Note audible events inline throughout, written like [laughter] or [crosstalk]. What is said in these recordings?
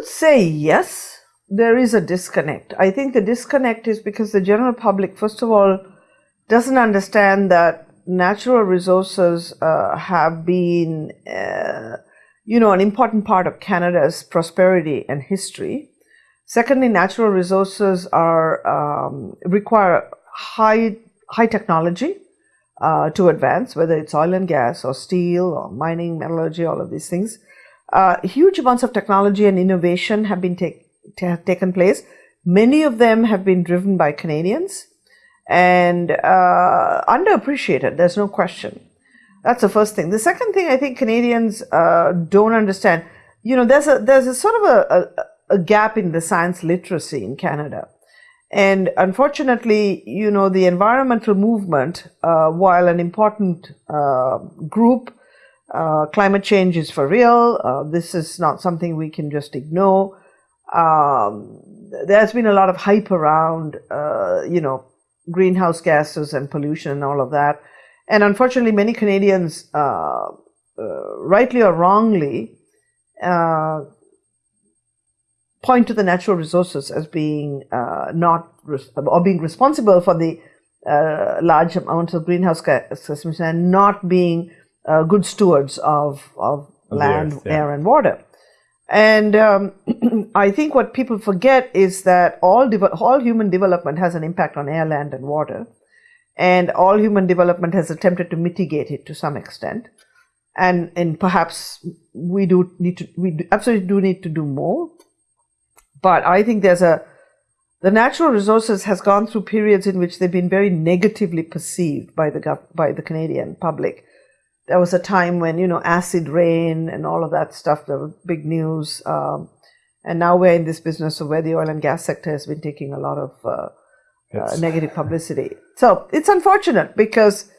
would say yes, there is a disconnect. I think the disconnect is because the general public, first of all, doesn't understand that natural resources uh, have been, uh, you know, an important part of Canada's prosperity and history. Secondly, natural resources are um, require high high technology uh, to advance, whether it's oil and gas or steel or mining, metallurgy, all of these things. Uh, huge amounts of technology and innovation have been take, taken place. Many of them have been driven by Canadians and uh, underappreciated. There's no question. That's the first thing. The second thing I think Canadians uh, don't understand. You know, there's a there's a sort of a, a, a gap in the science literacy in Canada. And unfortunately, you know, the environmental movement, uh, while an important uh, group, uh, climate change is for real. Uh, this is not something we can just ignore. Um, there's been a lot of hype around, uh, you know, greenhouse gases and pollution and all of that. And unfortunately, many Canadians, uh, rightly or wrongly, point to the natural resources as being uh, not or being responsible for the uh, large amounts of greenhouse gas emissions and not being uh, good stewards of, of land, earth, yeah. air, and water. And um, [clears throat] I think what people forget is that all all human development has an impact on air, land, and water, and all human development has attempted to mitigate it to some extent. And and perhaps we do need to we absolutely do need to do more but I think there's a, the natural resources has gone through periods in which they've been very negatively perceived by the, by the Canadian public. There was a time when, you know, acid rain and all of that stuff, there was big news. Um, and now we're in this business of where the oil and gas sector has been taking a lot of uh, uh, negative publicity. So it's unfortunate because,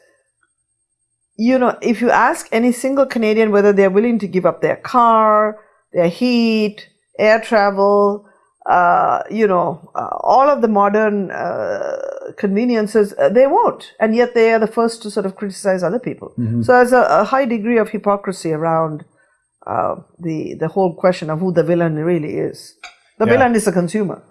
you know, if you ask any single Canadian whether they're willing to give up their car, their heat, air travel, uh, you know, uh, all of the modern uh, conveniences, uh, they won't. And yet they are the first to sort of criticize other people. Mm-hmm. So there's a, a, high degree of hypocrisy around uh, the, the whole question of who the villain really is. The yeah. villain is the consumer.